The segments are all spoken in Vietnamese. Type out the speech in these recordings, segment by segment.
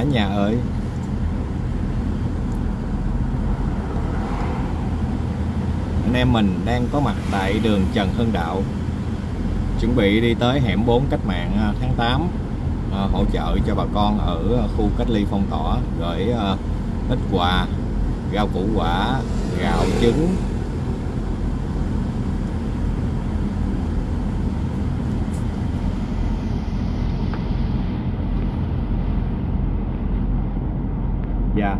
cả nhà ơi. Anh em mình đang có mặt tại đường Trần Hưng Đạo. Chuẩn bị đi tới hẻm 4 cách mạng à, tháng 8 à, hỗ trợ cho bà con ở khu cách ly phong tỏa gửi à, ít quà, rau củ quả, gạo trứng dạ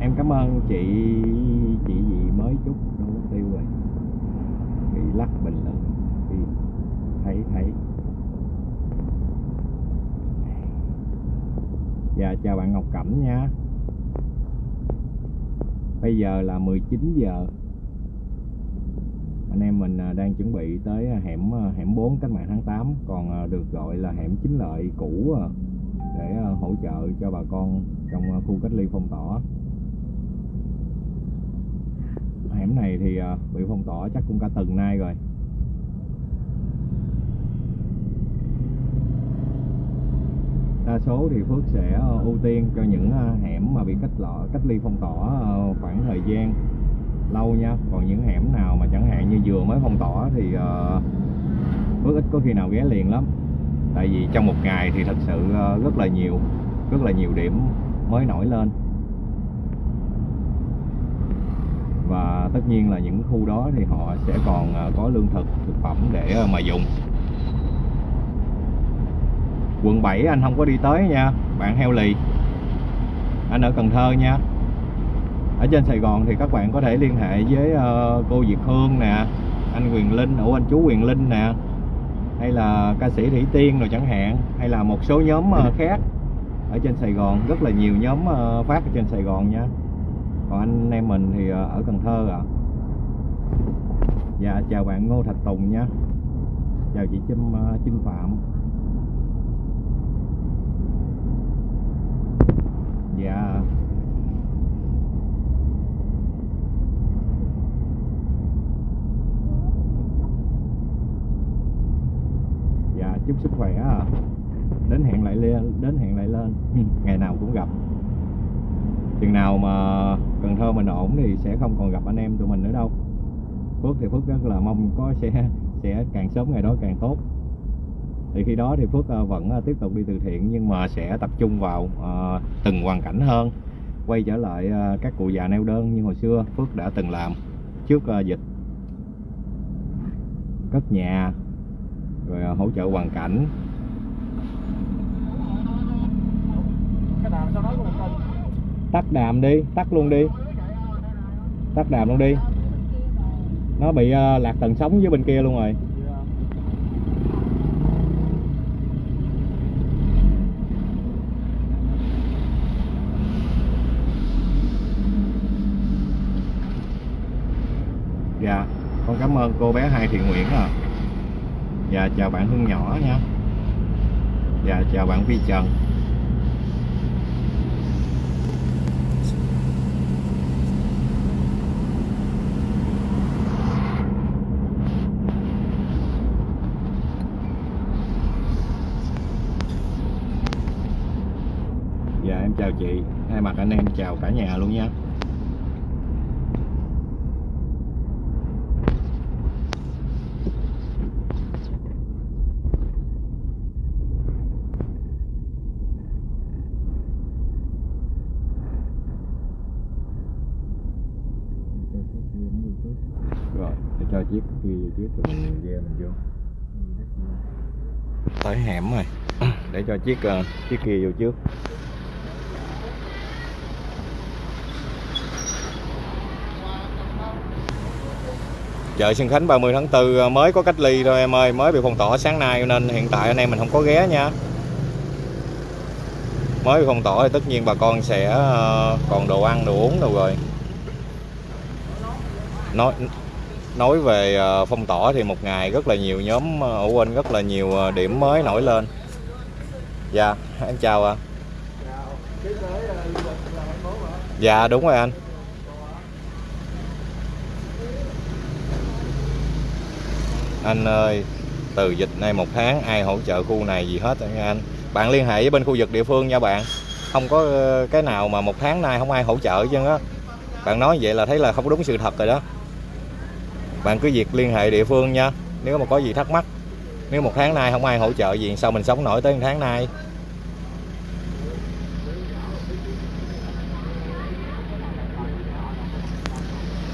em cảm ơn chị chị gì mới chút không có tiêu rồi. Bị lắc bình luận thì thấy thấy. Dạ chào bạn Ngọc Cẩm nha. Bây giờ là 19 giờ. Anh em mình à, đang chuẩn bị tới à, hẻm à, hẻm 4 cách mạng tháng 8 còn được gọi là hẻm chính lợi cũ để hỗ trợ cho bà con trong khu cách ly phong tỏa hẻm này thì ờ, bị phong tỏa chắc cũng cả tuần nay rồi. Đa số thì Phước sẽ ờ, ưu tiên cho những ờ, hẻm mà bị cách lọ, cách ly phong tỏa khoảng thời gian lâu nha. Còn những hẻm nào mà chẳng hạn như vừa mới phong tỏa thì Phước ít có khi nào ghé liền lắm. Tại vì trong một ngày thì thật sự rất là nhiều, rất là nhiều điểm mới nổi lên. Và tất nhiên là những khu đó thì họ sẽ còn à, có lương thực thực phẩm để à, mà dùng. Quận 7 anh không có đi tới nha bạn heo lì anh ở Cần Thơ nha. Ở trên Sài Gòn thì các bạn có thể liên hệ với uh, cô Việt Hương nè anh Quyền Linh, ủa anh chú Quyền Linh nè hay là ca sĩ Thủy Tiên rồi chẳng hạn hay là một số nhóm uh, khác ở trên Sài Gòn. Rất là nhiều nhóm uh, phát ở trên Sài Gòn nha còn anh em mình thì ờ, ở Cần Thơ à dạ chào bạn Ngô Thạch Tùng nhé chào chị Trâm Trâm ờ, Phạm. Dạ. Dạ chúc sức khỏe à. đến hẹn lại lên đến hẹn lại lên. Ngày nào cũng gặp chừng nào mà Cần Thơ mình ổn thì sẽ không còn gặp anh em tụi mình nữa đâu. Phước thì Phước rất là mong có sẽ sẽ càng sớm ngày đó càng tốt. Thì khi đó thì Phước ờ, vẫn ờ, tiếp tục đi từ thiện nhưng mà sẽ tập trung vào uh, từng hoàn cảnh hơn. Quay trở lại uh, các cụ già neo đơn như hồi xưa Phước đã từng làm trước uh, dịch. Cất nhà rồi hỗ trợ hoàn cảnh tắt đàm đi tắt luôn đi. Tắt đàm luôn đi. Nó bị uh, lạc tần sóng với bên kia luôn rồi. Dạ con cảm ơn cô bé hai thiện nguyện à dạ chào bạn hương nhỏ nha. Dạ chào bạn vi trần dạ em chào chị mặt anh em chào cả nhà luôn nha. Cho chiếc kia vô trước rồi mình ghe mình vô. Tới hẻm rồi. Để cho chiếc uh, chiếc kia vô trước. Chợ Xuân Khánh 30 tháng 4 ờ, mới có cách ly thôi em ơi, mới bị phong tỏa sáng nay, nên hiện tại anh em mình không có ghé nha. Mới bị phong tỏa thì tất nhiên bà con sẽ ờ, còn đồ ăn, đồ uống đâu rồi. Nói nói về ờ, phong tỏa thì một ngày rất là nhiều nhóm ở quên rất là nhiều điểm mới nổi lên. Dạ em chào ạ. Dạ đúng rồi anh. Anh ơi, từ dịch nay một tháng, ai hỗ trợ khu này gì hết nha anh. Bạn liên hệ với bên khu vực địa phương nha bạn. Không có ờ, cái nào mà một tháng nay không ai hỗ trợ chứ á. Bạn nói vậy là thấy là không đúng sự thật rồi đó. Bạn cứ việc liên hệ địa phương nha. Nếu mà có gì thắc mắc, nếu một tháng nay không ai hỗ trợ gì, sao mình sống nổi tới một tháng nay?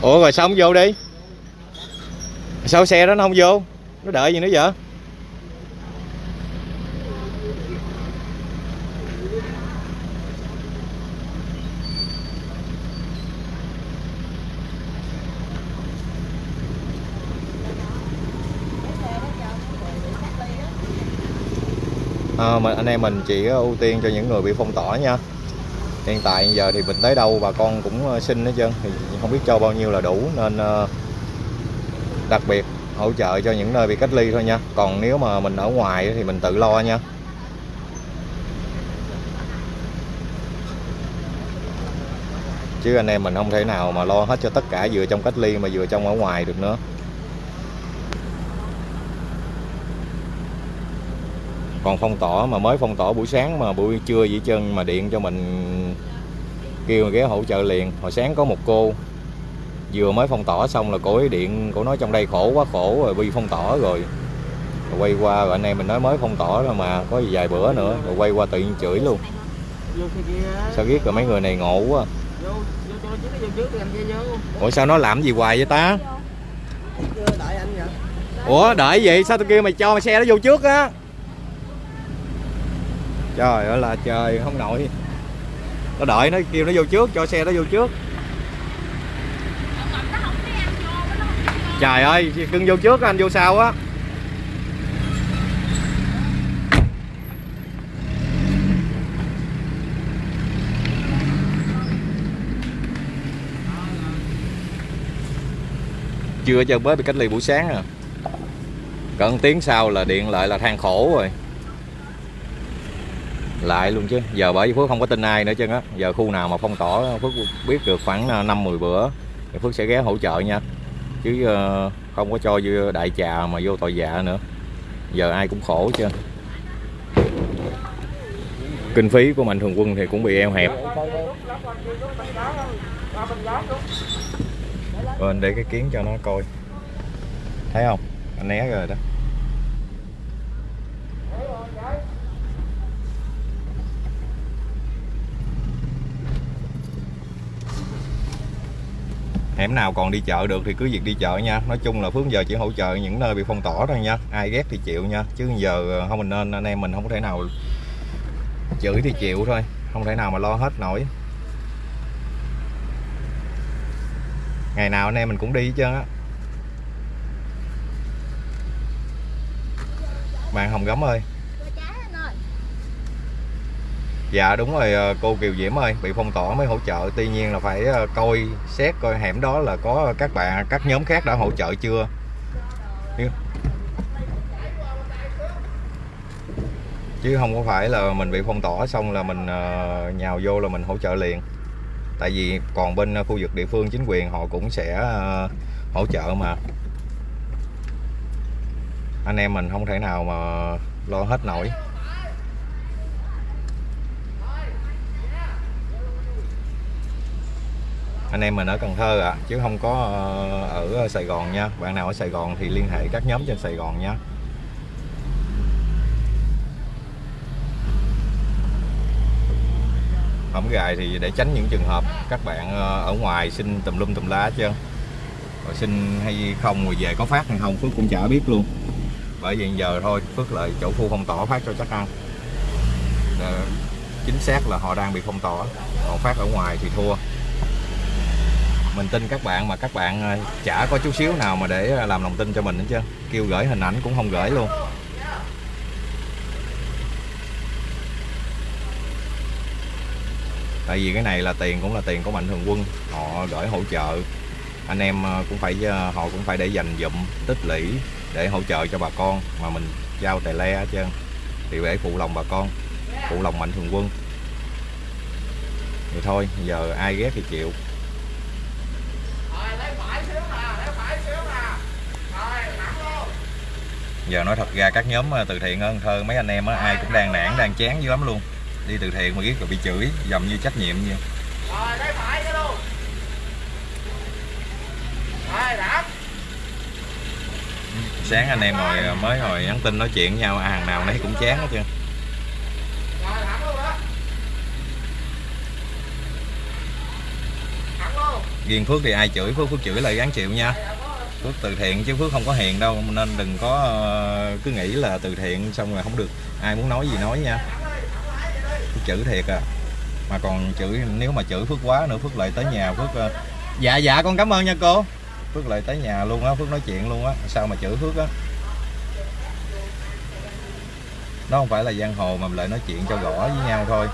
Ủa, rồi sống vô đi sao xe đó nó không vô? Nó đợi gì nữa vậy? À, mình anh em mình chỉ ưu tiên cho những người bị phong tỏa nha. Hiện tại giờ thì mình tới đâu bà con cũng ờ, xin hết trơn. Thì không biết cho bao nhiêu là đủ nên uh, đặc biệt hỗ trợ cho những nơi bị cách ly thôi nha. Còn nếu mà mình ở ngoài thì mình tự lo nha. Chứ anh em mình không thể nào mà lo hết cho tất cả vừa trong cách ly mà vừa trong ở ngoài được nữa. Còn phong tỏa mà mới phong tỏa buổi sáng mà buổi trưa vậy chân mà điện cho mình kêu ghé hỗ trợ liền. Hồi sáng có một cô vừa mới phong tỏa xong là cô ấy điện, cô nói trong đây khổ quá, khổ rồi bị phong tỏa rồi. Rồi quay qua, rồi anh em mình nói mới phong tỏa rồi mà, có gì vài bữa nữa, rồi quay qua tự nhiên chửi luôn. Sao biết rồi mấy người này ngộ quá. Ủa, sao nó làm gì hoài vậy ta? Ủa, đợi gì? Sao tôi kêu mày cho mày xe nó vô trước á? Trời ơi là trời, không nổi. Nó đợi nó kêu nó vô trước, cho xe nó vô trước. Trời ơi cưng vô trước anh vô sau á. Chưa cho mới bị cách ly buổi sáng à. Cận tiếng sau là điện lại là than khổ rồi. Lại luôn chứ. Giờ bởi vì phước không có tin ai nữa chứ á. Giờ khu nào mà phong tỏa phước biết được khoảng à, năm mười bữa thì phước sẽ ghé hỗ trợ nha chứ ờ, không có cho đại trà mà vô tội dạ nữa. Giờ ai cũng khổ chứ kinh phí của mạnh thường quân thì cũng bị eo hẹp. Bên để cái kiến cho nó coi. Thấy không? Anh né rồi đó. Hẻm nào còn đi chợ được thì cứ việc đi chợ nha. Nói chung là phước giờ chỉ hỗ trợ những nơi bị phong tỏa thôi nha. Ai ghét thì chịu nha. Chứ giờ ờ, không mình nên, anh em mình không có thể nào chửi thì chịu thôi. Không thể nào mà lo hết nổi. Ngày nào anh em mình cũng đi hết trơn á. Bạn hồng gấm ơi. Dạ đúng rồi ờ, cô Kiều Diễm ơi, Bị phong tỏa mới hỗ trợ. Tuy nhiên là phải ờ, coi xét coi hẻm đó là có các bạn Các nhóm khác đã hỗ trợ chưa? Chứ không có phải là mình bị phong tỏa xong là mình ờ, nhào vô là mình hỗ trợ liền. Tại vì còn bên khu vực địa phương chính quyền họ cũng sẽ hỗ trợ mà. Anh em mình không thể nào mà lo hết nổi. Anh em mình ở Cần Thơ ạ à, chứ không có ờ, ở ờ, Sài Gòn nha. Bạn nào ở Sài Gòn thì liên hệ các nhóm trên Sài Gòn nha. Hổng gài thì để tránh những trường hợp các bạn ờ, ở ngoài xin tùm lum tùm lá chứ. Rồi xin hay không rồi về có phát hay không Phước cũng chả biết luôn. Bởi vì giờ thôi Phước lại chỗ khu phong tỏa phát cho chắc ăn. Chính xác là họ đang bị phong tỏa còn phát ở ngoài thì thua mình tin các bạn mà các bạn ờ, chả có chút xíu nào mà để ờ, làm lòng tin cho mình hết chứ kêu gửi hình ảnh cũng không gửi luôn. Tại vì cái này là tiền cũng là tiền của mạnh thường quân. Họ gửi hỗ trợ. Anh em ờ, cũng phải họ cũng phải để dành dụm tích lũy để hỗ trợ cho bà con mà mình giao tài le hết trơn. Thì để phụ lòng bà con, phụ lòng mạnh thường quân. Thì thôi, giờ ai ghét thì chịu giờ nói thật ra các nhóm ờ, từ thiện ở Cần Thơ mấy anh em á ai cũng đang nản đang chán dữ lắm luôn đi từ thiện mà biết rồi bị chửi dầm như trách nhiệm như Rồi, lấy phải cái luôn. Rồi, sáng anh em ngồi ờ, mới ngồi nhắn tin nói chuyện với nhau à, hàng nào nấy cũng chán hết trơn Rồi, thẳng luôn đó. Thẳng luôn riêng Phước thì ai chửi? Phước Phước chửi lại gán chịu nha. Phước từ thiện chứ Phước không có hiền đâu, nên đừng có ờ, cứ nghĩ là từ thiện xong rồi không được. Ai muốn nói gì nói nha. Phước chửi thiệt à. Mà còn chửi, nếu mà chửi Phước quá nữa, Phước lại tới nhà Phước ờ, dạ dạ con cảm ơn nha cô. Phước lại tới nhà luôn á, Phước nói chuyện luôn á. Sao mà chửi Phước á? Đó không phải là giang hồ mà mình lại nói chuyện cho rõ với nhau thôi.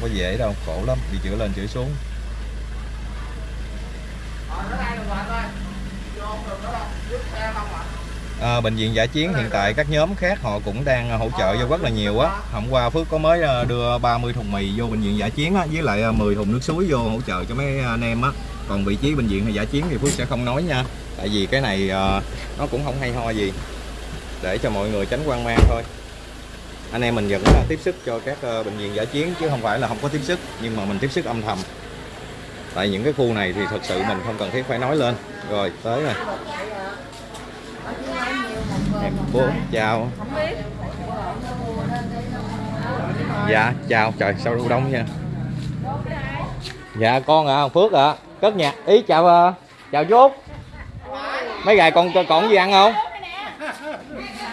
Không có dễ đâu khổ lắm đi chữa lên chữa xuống. À, bệnh viện giả chiến hiện tại các nhóm khác họ cũng đang hỗ trợ vô rất là nhiều á. Hôm qua Phước có mới à, đưa 30 thùng mì vô bệnh viện giả chiến á với lại à, 10 thùng nước suối vô hỗ trợ cho mấy anh em á. Còn vị trí bệnh viện giả chiến thì Phước sẽ không nói nha tại vì cái này à, nó cũng không hay ho gì để cho mọi người tránh quan mang thôi anh em mình vẫn ờ, tiếp sức cho các ờ, bệnh viện giả chiến chứ không phải là không có tiếp sức, nhưng mà mình tiếp sức âm thầm. Tại những cái khu này thì thật sự mình không cần thiết phải nói lên. Rồi, tới rồi. Em bố, chào. Dạ chào. Trời, sao đu đông nha dạ con à phước ạ. Cất nhạc. Ý, chào ờ, chào chú mấy gài còn còn gì ăn không?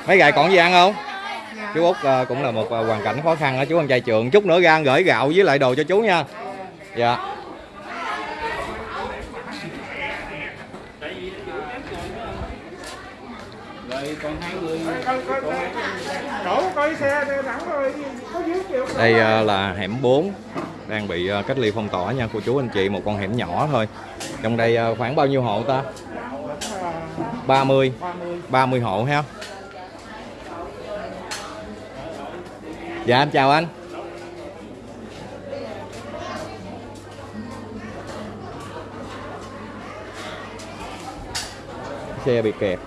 Mấy gài còn gì ăn không? Chú út ờ, cũng là một ờ, hoàn cảnh khó khăn đó. Chú ăn trai trường chút nữa ra gửi gạo với lại đồ cho chú nha. Dạ. Đây thẳng là hẻm 4 đang bị ờ, cách ly phong tỏa nha. Cô chú anh chị một con hẻm nhỏ thôi. Trong đây ờ, khoảng bao nhiêu hộ ta? 30. 30 hộ ha. Dạ em chào anh. Xe bị kẹt.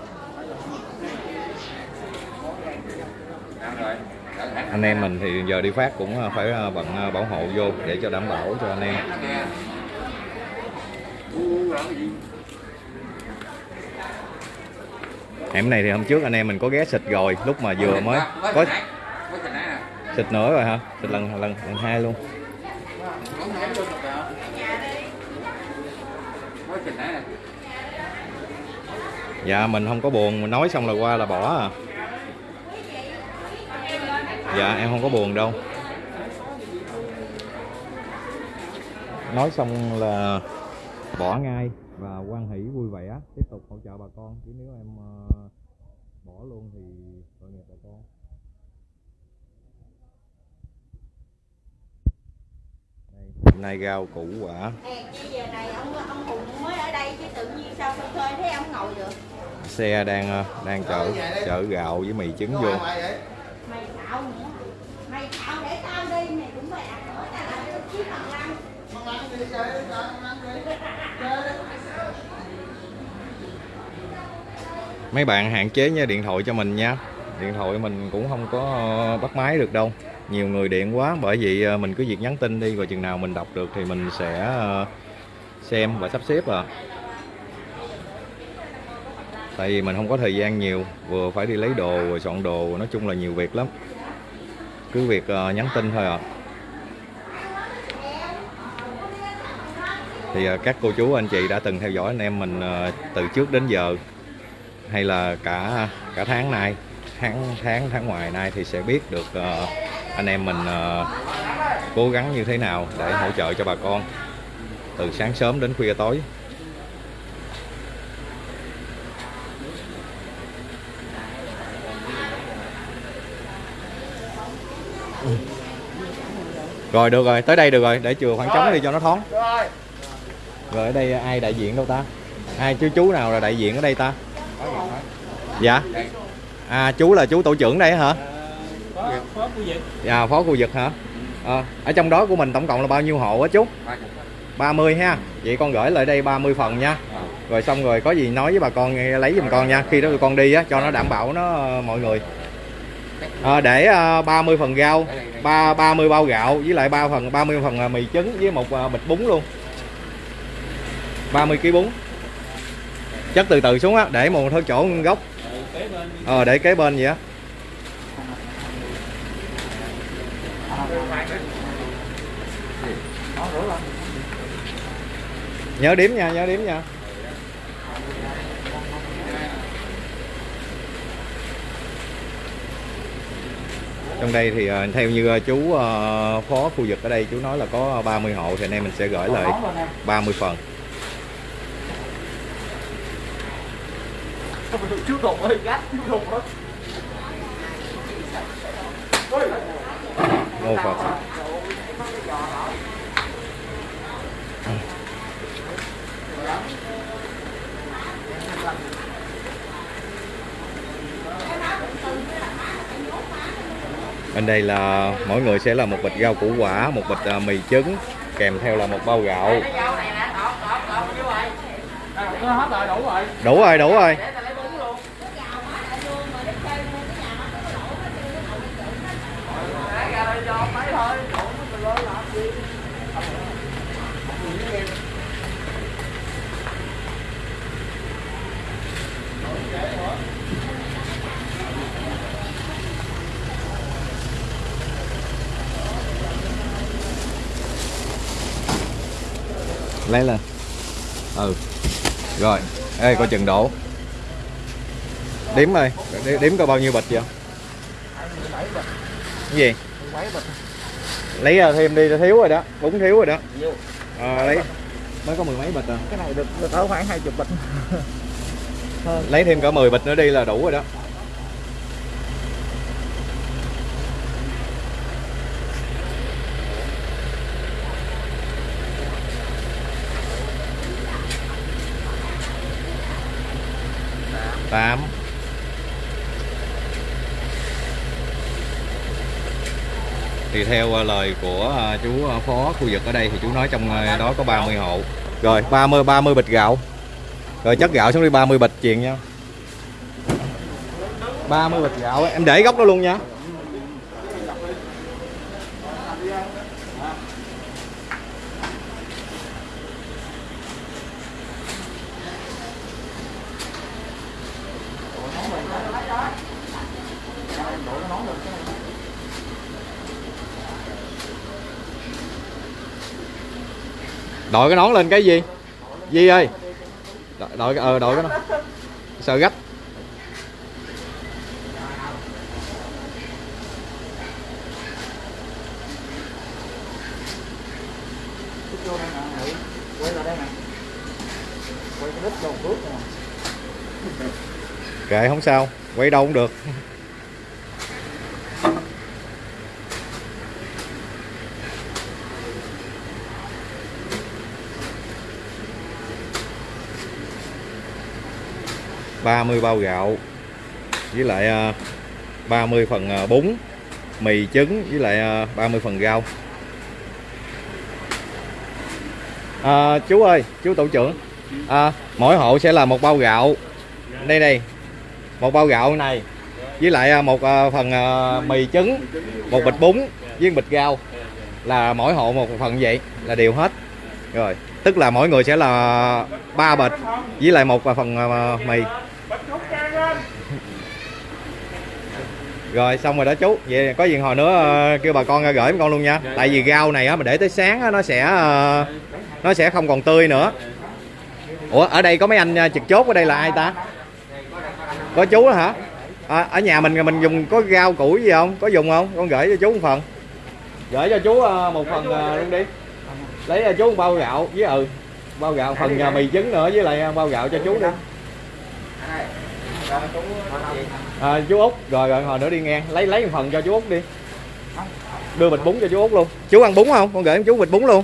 Anh em mình thì giờ đi phát cũng ờ, phải bằng bận ờ, bảo hộ vô để cho đảm bảo cho anh em. Hẻm này thì hôm trước anh em mình có ghé xịt rồi, lúc mà vừa mới, có thịt nữa rồi hả? Thịt lần lần lần hai luôn. Dạ mình không có buồn, mình nói xong là qua là bỏ à. Dạ em không có buồn đâu. Nói xong là bỏ ngay và quan hỷ vui vẻ, tiếp tục hỗ trợ bà con. Chứ nếu em ờ, bỏ luôn thì tội nghiệp bà con. Hôm nay rau củ quả. Giờ này ông ông Hùng mới ở đây chứ tự nhiên sao tôi thuê thấy ông ngồi được. xe đang ờ, đang chở chở gạo với mì trứng vô. Mày xạo nữa. Mày xạo để tao đi mày cũng phải ăn nữa tao làm cái chiếc bằng lăng. mấy bạn hạn chế nha điện thoại cho mình nha. Điện thoại mình cũng không có bắt máy được đâu nhiều người điện quá. Bởi vì ờ, mình cứ việc nhắn tin đi rồi chừng nào mình đọc được thì mình sẽ ờ, xem và sắp xếp à. Tại vì mình không có thời gian nhiều vừa phải đi lấy đồ rồi soạn đồ nói chung là nhiều việc lắm. Cứ việc ờ, nhắn tin thôi à thì các cô chú anh chị đã từng theo dõi anh em mình từ trước đến giờ hay là cả cả tháng nay tháng tháng tháng ngoài nay thì sẽ biết được uh, anh em mình ờ, cố gắng như thế nào để hỗ trợ cho bà con từ sáng sớm đến khuya tối? Rồi được rồi. Tới đây được rồi. Để chừa khoảng trống đi cho nó thoáng. Rồi. rồi ở đây ai đại diện đâu ta? Ai chú chú nào là đại diện ở đây ta? Dạ. À chú là chú tổ trưởng đây hả phó phó khu vực. Dạ phó khu vực hả? Ờ, ở trong đó của mình tổng cộng là bao nhiêu hộ á chú? 30 ha. Vậy con gửi lại đây 30 phần nha. Rồi xong rồi có gì nói với bà con nghe, lấy giùm con nha. Khi đó tụi con đi á cho nó đảm bảo nó ờ, mọi người. Ờ, để ờ, 30 phần rau ba 30 bao gạo với lại 3 phần 30 phần ờ, mì trứng với một ờ, bịch bún luôn. 30 kg bún. Chất từ từ xuống á để một thôi chỗ gốc ờ để kế bên vậy á nhớ điểm nha nhớ điểm nha. Trong đây thì ờ, theo như ờ, chú ờ, phó khu vực ở đây chú nói là có 30 hộ thì anh em mình sẽ gửi lại 30 phần. Chú đụng ơi gắt chú đụng ơi. Ngô Phật bên đây là mỗi người sẽ là một bịch rau củ quả, một bịch à, mì trứng, kèm theo là một bao gạo. Đủ rồi đủ rồi. Hãy subscribe cho kênh Ghiền Mì Gõ Để đủ rồi đủ rồi video hấp dẫn ta lấy bún luôn Để ra đây cho mấy thôi đủ mình lên làm gì lấy lên. Ừ. Rồi. Ê coi chừng đổ. Đếm ơi. Đếm, đếm coi bao nhiêu bịch vậy? Cái gì? Lấy ra thêm đi thiếu rồi đó. Bún thiếu rồi đó. À, lấy. Mới có mười mấy bịch à. Cái này được được ở khoảng hai chục bịch. Lấy thêm cả 10 bịch nữa đi là đủ rồi đó tám thì theo à, lời của à, chú à, phó khu vực ở đây thì chú nói trong đó có 30 hộ. Rồi 30 30 bịch gạo. Rồi chất gạo xuống đi 30 bịch chuyện nha. 30 bịch gạo em để góc đó luôn nha. Đội cái nón lên cái gì? Di ơi đội đội ờ đội cái nón. Sợ gấp. Kệ không sao, quay đâu cũng được. Ba mươi bao gạo với lại à, 30 phần à, bún mì trứng với lại à, 30 phần rau. À, chú ơi chú tổ trưởng à, mỗi hộ sẽ là một bao gạo. Đây đây một bao gạo này với lại một phần mì trứng một bịch bún với một bịch rau. Là mỗi hộ một phần vậy là đều hết. Rồi tức là mỗi người sẽ là ba bịch với lại một phần mì. Rồi xong rồi đó chú. Vậy có gì hồi nữa ờ, kêu bà con ra gửi con luôn nha. Tại vì rau này á mà để tới sáng á, nó sẽ ờ, nó sẽ không còn tươi nữa. Ủa ở đây có mấy anh ờ, trực chốt ở đây là ai ta? Có chú đó hả? À, ở nhà mình mình dùng có rau củi gì không? Có dùng không? Con gửi cho chú một phần. Gửi cho chú một phần luôn đi. Lấy cho chú một bao gạo với ừ bao gạo phần ờ, mì trứng nữa với lại bao gạo cho chú đi à, chú út. Rồi rồi hồi nữa đi ngang. Lấy lấy một phần cho chú út đi. Đưa bịch bún cho chú út luôn. Chú ăn bún không? Con gửi cho chú bịch bún luôn.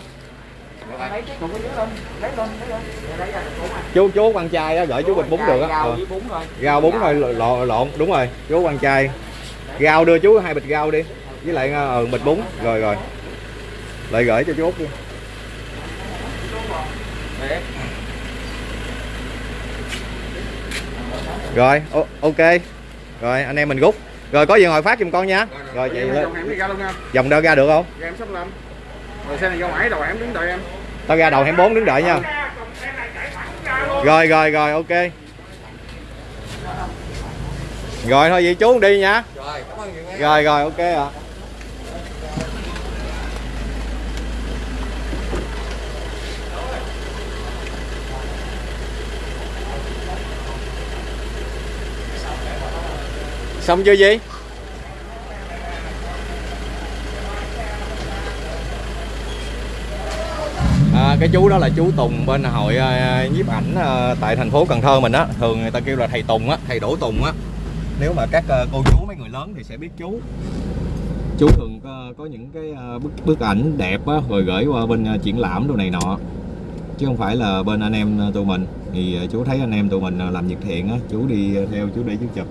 Chú chú quan trai á gửi chú bịch bún được á. Rau Ờ. với bún thôi. Rau bún thôi lộn lộn đúng rồi chú quan trai rau đưa chú hai bịch rau đi. Với lại ờ bịch bún. Rồi rồi. Lại gửi cho chú Út đi. Rồi ok rồi anh em mình rút rồi có gì ngồi phát giùm con nha. Rồi chị Em lên dòng em đi ra luôn nha. Vòng đâu ra được không? Ra em sắp lên rồi xe này vô mãi đầu em đứng đợi em. Tao ra đầu hẻm 4 đứng đợi nha. Rồi rồi rồi ok. Rồi thôi vậy chú đi nha. Rồi cảm ơn nhiều rồi rồi ok ạ xong chưa gì À, cái chú đó là chú Tùng bên hội à, nhiếp ảnh à, tại thành phố Cần Thơ mình á. Thường người ta kêu là thầy Tùng á thầy Đỗ Tùng á. Nếu mà các à, cô chú mấy người lớn thì sẽ biết chú. Chú thường có, có những cái bức bức ảnh đẹp á rồi gửi qua bên triển lãm đồ này nọ. Chứ không phải là bên anh em tụi mình. Thì chú thấy anh em tụi mình làm việc thiện á chú đi theo chú để chú chụp.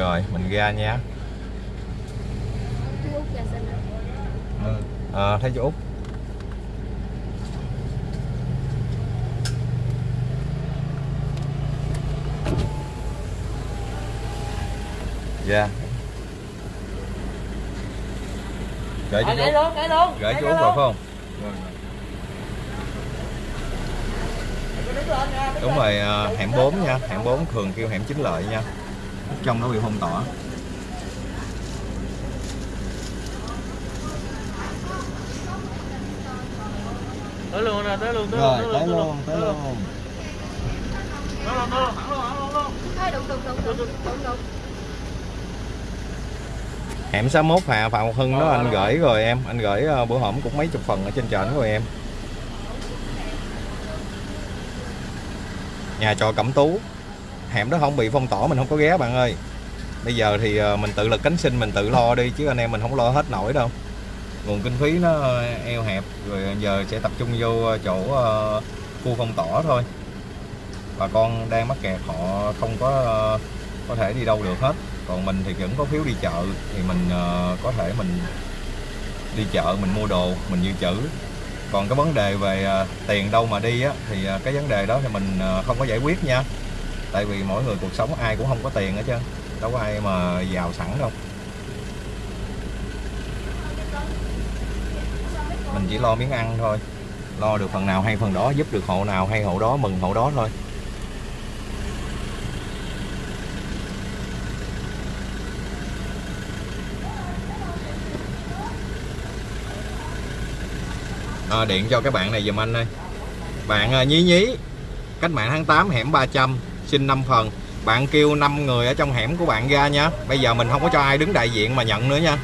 Rồi mình ra nha. Ờ, thấy chú Út. Dạ. Gửi cho chú Út. luôn luôn Gửi chú Út rồi phải không? Đúng rồi, ờ, hẻm 4 nha Hẻm 4 thường kêu hẻm chính lợi nha Trong nó bị phong tỏa. Tới luôn nè tới luôn tới Rồi, tới luôn, tới luôn. Thôi đụng đụng đụng đụng đụng. Hẻm 61 Hà Phạm Ngọc Hưng đó anh gửi rồi. em. Anh gửi ờ, bữa hổm cũng mấy chục phần ở trên trển rồi em. Nhà trọ Cẩm Tú Hẻm đó không bị phong tỏa, mình không có ghé, bạn ơi. Bây giờ thì ờ, mình tự lực cánh sinh, mình tự lo đi, Chứ anh em mình không lo hết nổi đâu. Nguồn kinh phí nó eo hẹp, Rồi giờ sẽ tập trung vô chỗ ờ, khu phong tỏa thôi. Bà con đang mắc kẹt, họ không có ờ, có thể đi đâu được hết. Còn mình thì vẫn có phiếu đi chợ, thì mình có thể mình đi chợ, mình mua đồ, mình dự trữ. Còn cái vấn đề về tiền đâu mà đi á, thì cái vấn đề đó thì mình không có giải quyết nha tại vì mỗi người cuộc sống ai cũng không có tiền hết trơn đâu có ai mà giàu sẵn đâu. Mình chỉ lo miếng ăn thôi lo được phần nào hay phần đó giúp được hộ nào hay hộ đó mừng hộ đó thôi. À, điện cho các bạn này dùm anh ơi. Bạn à, nhí nhí cách mạng tháng 8 hẻm 300 xin 5 phần. Bạn kêu 5 người ở trong hẻm của bạn ra nha. Bây giờ mình không có cho ai đứng đại diện mà nhận nữa nha.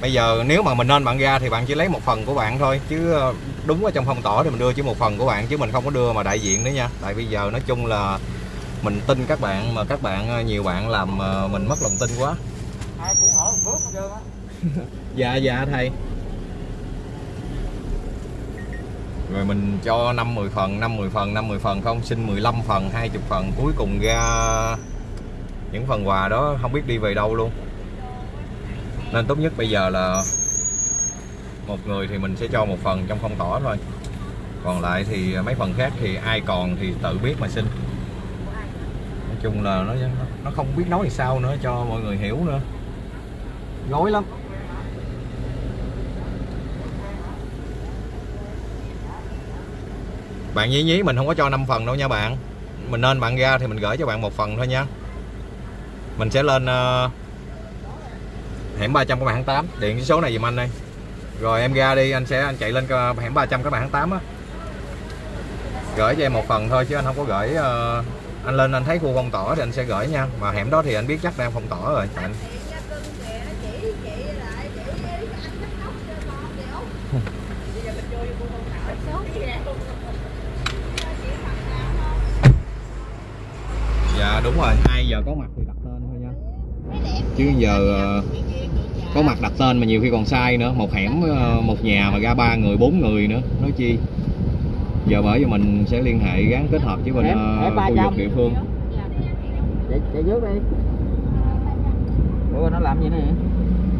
Bây giờ nếu mà mình nên bạn ra thì bạn chỉ lấy một phần của bạn thôi chứ ờ, đúng ở trong phong tỏa thì mình đưa chỉ một phần của bạn chứ mình không có đưa mà đại diện nữa nha. Tại bây giờ nói chung là mình tin các bạn mà các bạn ờ, nhiều bạn làm ờ, mình mất lòng tin quá. Ai cũng một bước hết trơn á. Dạ dạ thầy rồi mình cho 5 10 phần 5 10 phần 5 10 phần không? Xin 15 phần 20 phần. Cuối cùng ra những phần quà đó, không biết đi về đâu luôn. Nên tốt nhất bây giờ là một người thì mình sẽ cho một phần trong phong tỏa thôi. Còn lại thì mấy phần khác thì ai còn thì tự biết mà xin. Nói chung là nó nó không biết nói thì sao nữa, cho mọi người hiểu nữa. Gói lắm. Bạn nhí nhí mình không có cho 5 phần đâu nha bạn. Mình nên bạn ra thì mình gửi cho bạn một phần thôi nha. Mình sẽ lên uh, hẻm 300 các bạn tháng 8 điện số này dùm anh đây. Rồi em ra đi anh sẽ anh chạy lên ờ, hẻm 300 các bạn tháng 8 á. Gửi cho em một phần thôi chứ anh không có gửi uh, anh lên anh thấy khu phong tỏa thì anh sẽ gửi nha. Mà hẻm đó thì anh biết chắc đang phong tỏa rồi anh dạ đúng rồi 2 giờ có mặt thì đặt tên thôi nha chứ giờ ờ, có mặt đặt tên mà nhiều khi còn sai nữa. Một hẻm ờ, một nhà mà ra ba người bốn người nữa. Nói chi? Giờ bởi vì mình sẽ liên hệ gắn kết hợp với bên Hẻm- ờ, hẻm khu vực địa phương. Chạy, chạy trước đi. Ủa nó làm gì nè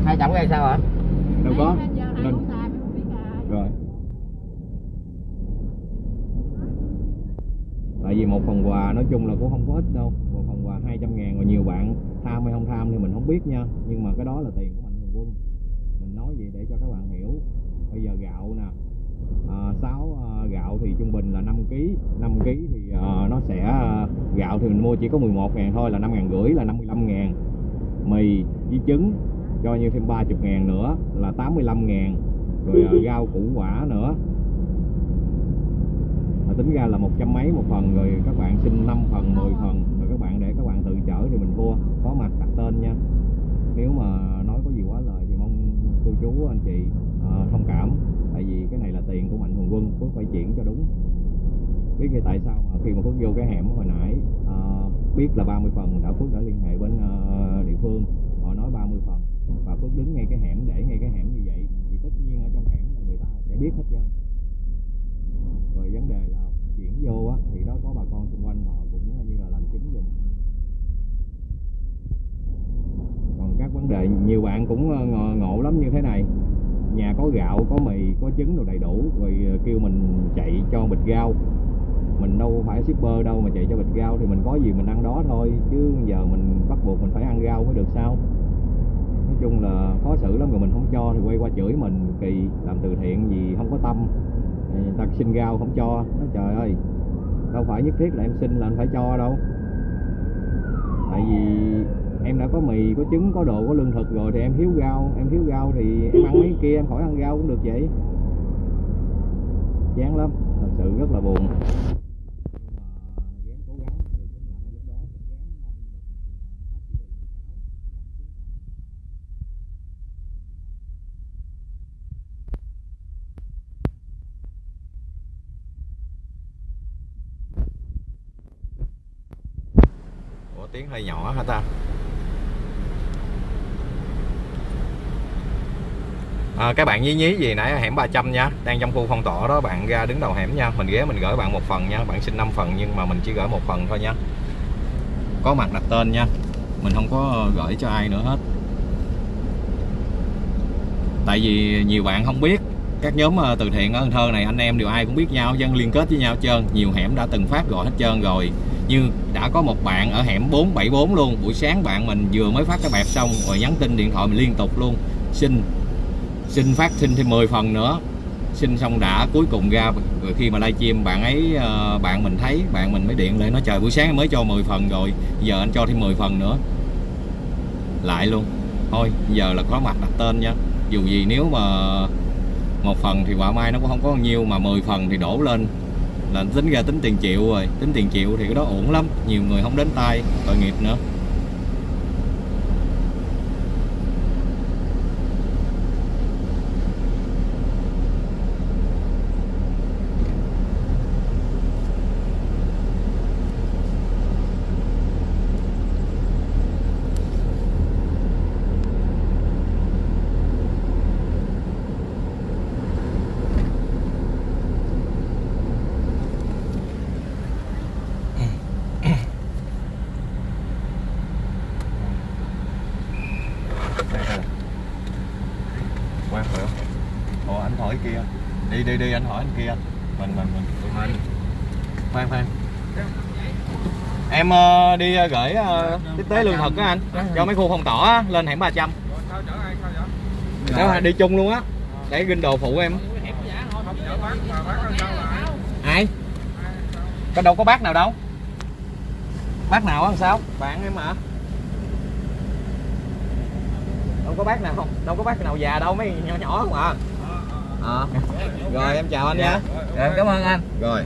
hai chồng cái sao hả? Đâu có. Nên rồi. Tại vì một phần quà nói chung là cũng không có ít đâu 200 ngàn và nhiều bạn tham hay không tham thì mình không biết nha. Nhưng mà cái đó là tiền của mạnh thường quân. Mình nói vậy để cho các bạn hiểu. Bây giờ gạo nè à, 6 gạo thì trung bình là 5 kg 5 kg thì à, nó sẽ à, gạo thì mình mua chỉ có 11 ngàn thôi là 5 ngàn rưỡi là 55 ngàn. Mì với trứng cho như thêm 30 ngàn nữa là 85 ngàn. Rồi à, rau củ quả nữa. Mà tính ra là một trăm mấy một phần rồi các bạn xin 5 phần 10 phần các bạn để các bạn tự chở thì mình thua. Có mặt đặt tên nha. Nếu mà nói có gì quá lời thì mong cô chú anh chị uh, thông cảm. Tại vì cái này là tiền của mạnh thường quân phước phải chuyển cho đúng. Biết cái tại sao mà khi mà phước vô cái hẻm hồi nãy uh, biết là 30 phần đã phước đã liên hệ bên uh, địa phương. Họ nói 30 phần và phước đứng ngay cái hẻm để ngay cái hẻm như vậy thì tất nhiên ở trong hẻm là người ta sẽ biết hết trơn. Rồi vấn đề là chuyển vô á thì đó có bà con xung quanh họ cũng như là làm chứng giùm còn các vấn đề. Nhiều bạn cũng ờ, ngộ, ngộ lắm như thế này. Nhà có gạo có mì có trứng đồ đầy đủ rồi ờ, kêu mình chạy cho bịch rau. Mình đâu phải shipper đâu mà chạy cho bịch rau thì mình có gì mình ăn đó thôi chứ giờ mình bắt buộc mình phải ăn rau mới được sao? Nói chung là khó xử lắm rồi mình không cho thì quay qua chửi mình kỳ làm từ thiện gì không có tâm. Ờ, người ta xin rau không cho nói trời ơi đâu phải nhất thiết là em xin là anh phải cho đâu. Tại vì em đã có mì, có trứng, có đồ, có lương thực rồi thì em thiếu rau em thiếu rau thì em ăn mấy kia, em khỏi ăn rau cũng được vậy. Chán lắm, thật sự rất là buồn. Tiếng hơi nhỏ hả ta được cái nhà này lúc đó cũng gắng mong được hết chỉ thị 16 giảm xuống còn Ủa tiếng hơi nhỏ hả ta? À, các bạn nhí nhí gì nãy hẻm 300 nha Đang trong khu phong tỏa đó bạn ra đứng đầu hẻm nha Mình ghé mình gửi bạn một phần nha Bạn xin 5 phần nhưng mà mình chỉ gửi một phần thôi nha. Có mặt đặt tên nha Mình không có gửi cho ai nữa hết. Tại vì nhiều bạn không biết các nhóm ờ, từ thiện ở Cần Thơ này anh em đều ai cũng biết nhau dân liên kết với nhau trơn nhiều hẻm đã từng phát gọi hết trơn rồi. Như đã có một bạn ở hẻm 474 luôn buổi sáng bạn mình vừa mới phát cái bẹp xong rồi nhắn tin điện thoại mình liên tục luôn xin xin phát xin thêm 10 phần nữa. Xin xong đã, cuối cùng ra, rồi khi mà livestream, bạn ấy ờ, bạn mình thấy, bạn mình mới điện lại, nói trời, buổi sáng mới cho 10 phần rồi, giờ anh cho thêm 10 phần nữa. Lại luôn. Thôi, giờ là có mặt đặt tên nha. Dù gì nếu mà một phần thì quả mai nó cũng không có bao nhiêu mà 10 phần thì đổ lên. Là tính ra tính tiền triệu rồi. Tính tiền triệu thì cái đó ổn lắm, nhiều người không đến tay, tội nghiệp nữa quan phải không ồ anh hỏi kia đi đi đi anh hỏi anh kia. Mình mình mình. Tụi mình khoan khoan. Em uh, đi uh, gửi ờ, tiếp tế lương thực á anh. Cho mấy khu phong tỏa á, lên hẻm 300 trăm. Đó đi chung luôn á. Để ginh đồ phụ em. Ai? Có đâu có bác nào đâu. Bác nào á làm sao? Bạn em mà đâu có bác nào không đâu có bác nào già đâu mấy nhỏ nhỏ không à. Ờ. rồi em chào anh nha Rồi, cảm ơn anh. Rồi.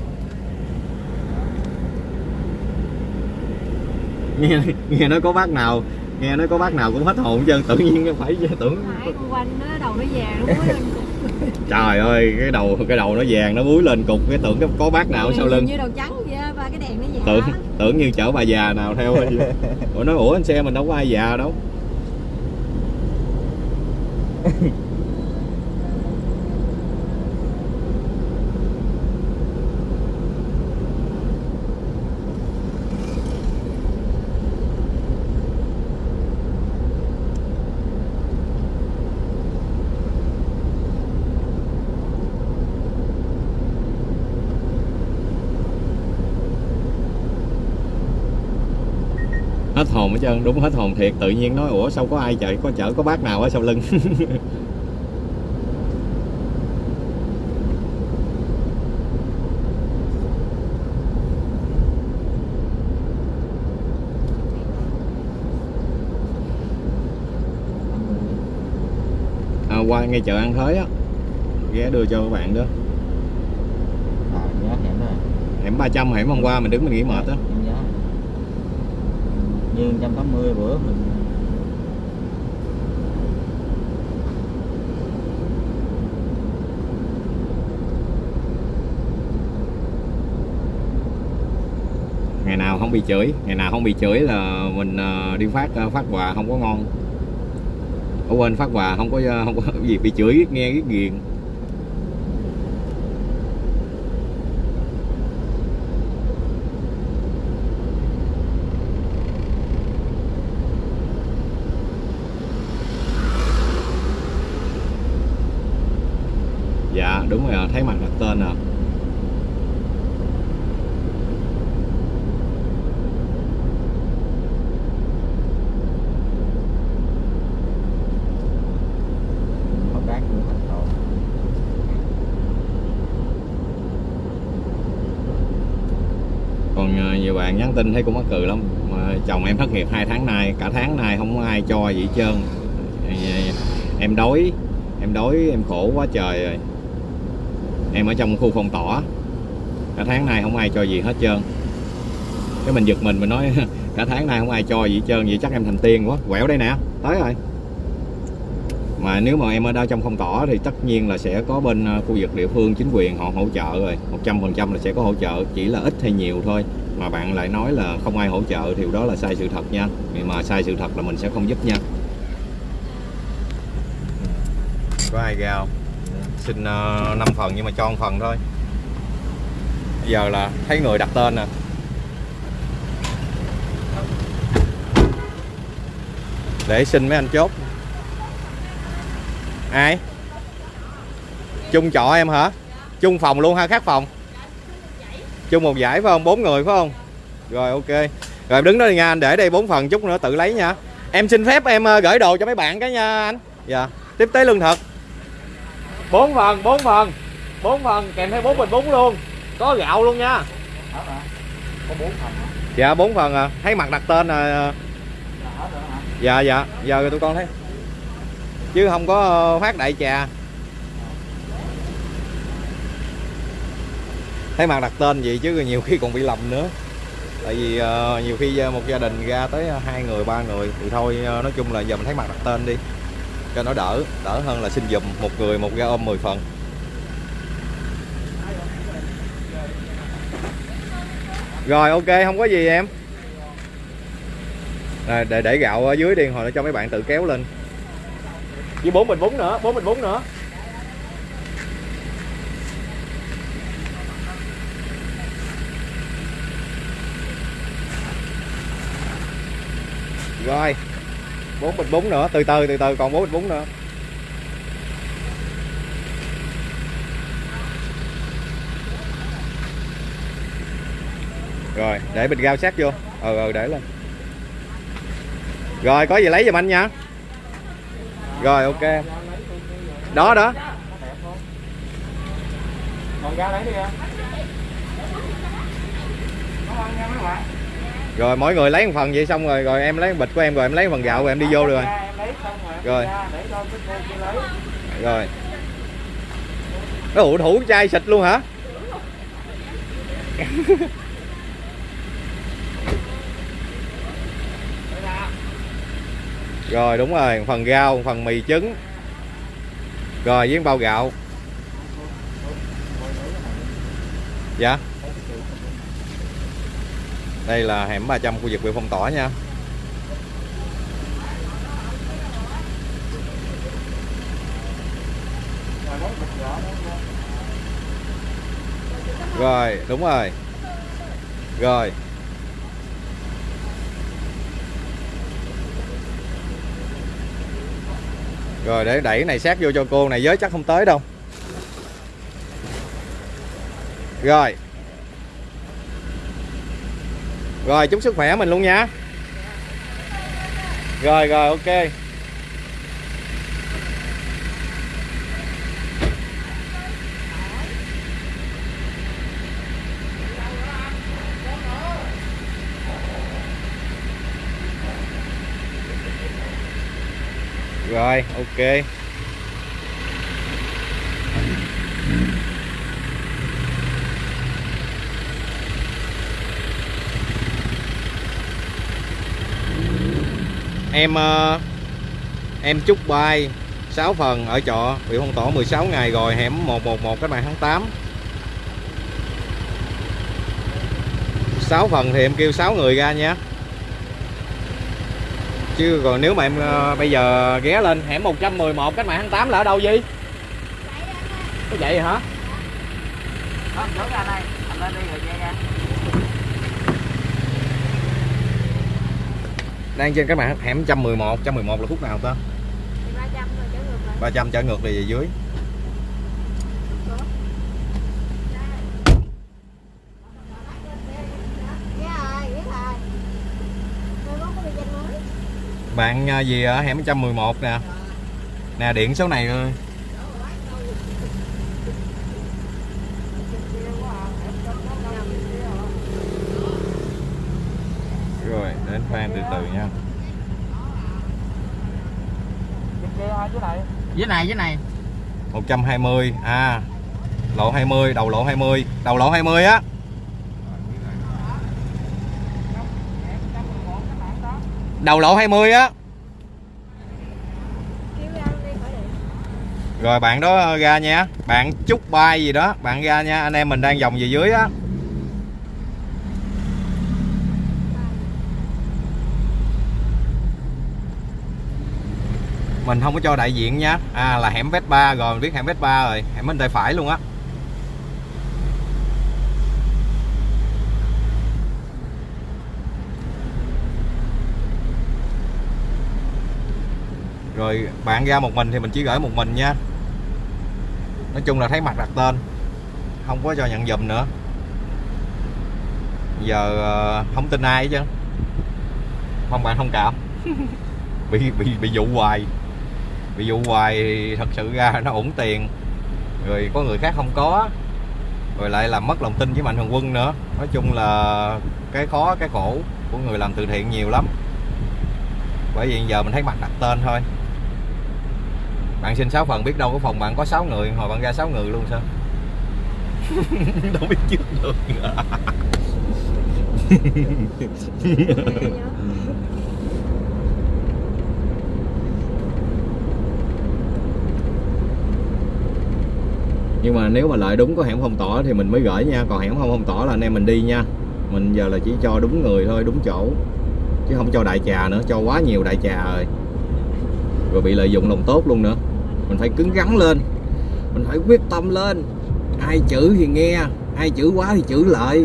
Nghe nghe nói có bác nào nghe nói có bác nào cũng hết hồn hết trơn tự nhiên phải tưởng. Nãy con quanh nó đầu nó vàng nó mới lên cục. Trời ơi cái đầu cái đầu nó vàng nó búi lên cục cái tưởng có bác nào sau lưng. Như đầu trắng vậy ba cái đèn nó vàng tưởng tưởng như chở bà già nào theo ủa nói ủa anh xe mình đâu có ai già đâu trơn đúng hết hồn thiệt. Tự nhiên nói ủa sao có ai chạy có chở có bác nào ở sau lưng? À, qua ngay chợ ăn thới á ghé đưa cho các bạn đó. Hẻm đó. Hẻm 300 hẻm hôm qua mình đứng mình nghỉ mệt á em như 180 bữa mình ngày nào không bị chửi, ngày nào không bị chửi là mình ờ, đi phát ờ, phát quà không có ngon. Ở quên phát quà không có ờ, không có gì bị chửi, nghe cái ghiền dạ đúng rồi thấy mặt đặt tên rồi có bác cũng thành tổ còn ờ, nhiều bạn nhắn tin thấy cũng mắc cười lắm. Mà chồng em thất nghiệp hai tháng nay, cả tháng nay không có ai cho gì hết trơn. Em đói em đói, em khổ quá trời rồi. Em ở trong khu phong tỏa, cả tháng nay không ai cho gì hết trơn. Cái mình giật mình mình nói, cả tháng nay không ai cho gì hết trơn, vậy chắc em thành tiên quá. Quẹo đây nè, tới rồi mà nếu mà em ở đâu trong phong tỏa thì tất nhiên là sẽ có bên ờ, khu vực địa phương chính quyền họ hỗ trợ rồi. 100% là sẽ có hỗ trợ chỉ là ít hay nhiều thôi. Mà bạn lại nói là không ai hỗ trợ thì đó là sai sự thật nha. Vì mà sai sự thật là mình sẽ không giúp nha. Có ai ra không? Xin ờ, uh, 5 phần nhưng mà cho một phần thôi. Bây giờ là thấy người đặt tên nè. Để xin mấy anh chốt ai? Chung trọ em hả? Chung phòng luôn ha khác phòng. Chung một giải phải không? Bốn người phải không? Rồi ok. Rồi em đứng đó đi nha anh để đây bốn phần chút nữa tự lấy nha. Em xin phép em ờ, gửi đồ cho mấy bạn cái nha anh. Dạ. Tiếp tế lương thực. Bốn phần bốn phần. Bốn phần kèm theo bốn bình bún luôn. Có gạo luôn nha. Hết hả có bốn phần hả? Dạ bốn phần à. Thấy mặt đặt tên à dạ dạ. Giờ tụi con thấy chứ không có ờ, phát đại trà. Thấy mặt đặt tên gì chứ nhiều khi còn bị lầm nữa. Tại vì ờ, nhiều khi ờ, một gia đình ra tới hai người, ba người thì thôi nói chung là giờ mình thấy mặt đặt tên đi, cho nó đỡ đỡ hơn là xin dùm một người một ga ôm 10 phần. Rồi, ok, không có gì em. Rồi, để để gạo ở dưới đi, hồi nó cho mấy bạn tự kéo lên với bốn bình bún nữa, bốn bình bún nữa. Rồi, bốn bình bún nữa, từ từ từ từ, còn bốn bình bún nữa. Rồi, để bình gao sát vô. Ờ ừ để lên. Rồi, có gì lấy giùm anh nha rồi ok. Đó đó. Còn ra lấy đi em. Rồi mỗi người lấy một phần vậy xong rồi rồi em lấy bịch của em rồi em lấy phần gạo rồi em đi vô xong rồi. Rồi. ra để cho cái cô kia lấy rồi. Nó ủ thủ chai xịt luôn hả rồi, đúng rồi, phần rau, phần mì trứng. Rồi, với bao gạo? Dạ. Đây là hẻm 300 khu vực bị phong tỏa nha. Rồi, đúng rồi. Rồi. Rồi, để đẩy cái này sát vô cho cô. Này, giới chắc không tới đâu. Rồi. Rồi, chúc sức khỏe mình luôn nha. Rồi rồi, ok. Rồi, ok. Em ờ, em chúc bay 6 phần ở trọ. Bị phong tỏa 16 ngày rồi, hẻm 111 các bạn tháng 8 6 phần thì em kêu 6 người ra nha chứ còn nếu mà em ờ, bây giờ ghé lên hẻm 111 cách mạng tháng 8 là ở đâu gì có vậy hả? Đó, chỗ ra đây, anh lên đi rồi về ra. đang trên các bạn hẻm 111 111 là khúc nào ta? Ba trăm rồi trở ngược lại. 300 trở ngược về dưới biết rồi biết rồi tôi có cái danh mới bạn ờ, gì ở hẻm 111 nè. Nè điện số này thôi rồi đến phan từ từ nha. Dưới này, dưới này. 120 à lộ 20 đầu lộ 20 đầu lộ 20 á đầu lộ 20 á. Rồi bạn đó ra nha. Bạn chúc bay gì đó, bạn ra nha. Anh em mình đang vòng về dưới á. Mình không có cho đại diện nha. À là hẻm Vespa, rồi mình biết hẻm ba rồi. Hẻm bên tay phải luôn á. Rồi bạn ra một mình thì mình chỉ gửi một mình nha. Nói chung là thấy mặt đặt tên. Không có cho nhận dùm nữa. Giờ ờ, không tin ai chứ. Không bạn thông cảm. Bị bị bị dụ hoài. Bị dụ hoài thì thật sự ra nó ổn tiền. Rồi có người khác không có. Rồi lại làm mất lòng tin với mạnh thường quân nữa. Nói chung là cái khó cái khổ của người làm từ thiện nhiều lắm. Bởi vì giờ mình thấy mặt đặt tên thôi bạn xin 6 phần, biết đâu có phòng bạn có 6 người, hồi bạn ra 6 người luôn sao? Đâu biết trước được. Nhưng mà nếu mà lại đúng có hẻm phong tỏa thì mình mới gửi nha. Còn hẻm không phong tỏa là anh em mình đi nha. Mình giờ là chỉ cho đúng người thôi, đúng chỗ. Chứ không cho đại trà nữa, cho quá nhiều đại trà rồi rồi bị lợi dụng lòng tốt luôn nữa. Mình phải cứng rắn lên. Mình phải quyết tâm lên. Ai chữ thì nghe, ai chữ quá thì chữ lại.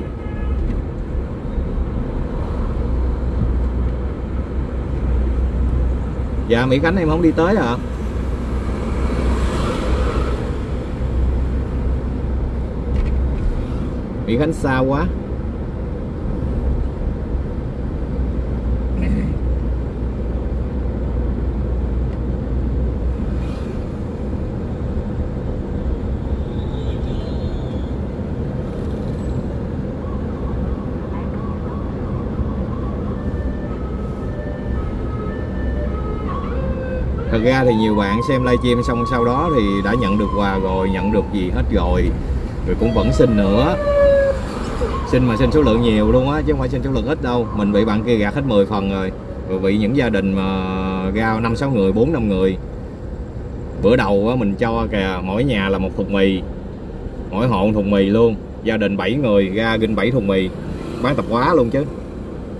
Dạ mỹ khánh, em không đi tới à mỹ khánh xa quá. Thật ra thì nhiều bạn xem livestream xong sau đó thì đã nhận được quà rồi, nhận được gì hết rồi. Rồi cũng vẫn xin nữa. Xin mà xin số lượng nhiều luôn á, chứ không phải xin số lượng ít đâu. Mình bị bạn kia gạt hết 10 phần rồi. Rồi bị những gia đình mà ra năm sáu người, bốn năm người. Bữa đầu á, mình cho kìa, mỗi nhà là một thùng mì. Mỗi hộ một thùng mì luôn. Gia đình 7 người, ra ginh 7 thùng mì. Bán tập quá luôn chứ.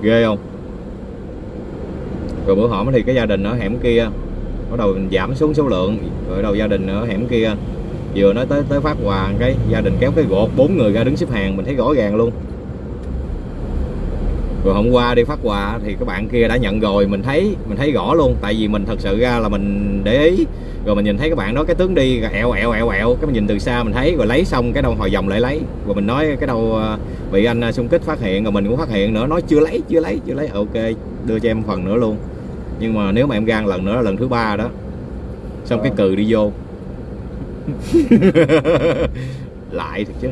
Ghê không? Rồi bữa hổm thì cái gia đình ở hẻm kia bắt đầu mình giảm xuống số lượng. Rồi đầu gia đình ở hẻm kia, vừa nói tới tới phát quà cái gia đình kéo cái gột, bốn người ra đứng xếp hàng, mình thấy rõ ràng luôn. Rồi hôm qua đi phát quà thì các bạn kia đã nhận rồi, mình thấy mình thấy rõ luôn, tại vì mình thật sự ra là mình để ý. Rồi mình nhìn thấy các bạn đó, cái tướng đi ẹo ẹo ẹo ẹo, cái mình nhìn từ xa mình thấy, rồi lấy xong cái đâu hồi vòng lại lấy. Rồi mình nói cái đâu à, bị anh à, xung kích phát hiện, rồi mình cũng phát hiện nữa, nói chưa lấy chưa lấy chưa lấy. Ok, đưa cho em phần nữa luôn nhưng mà nếu mà em gan lần nữa là lần thứ ba đó. Xong cái cừ đi vô. Lại thật chứ.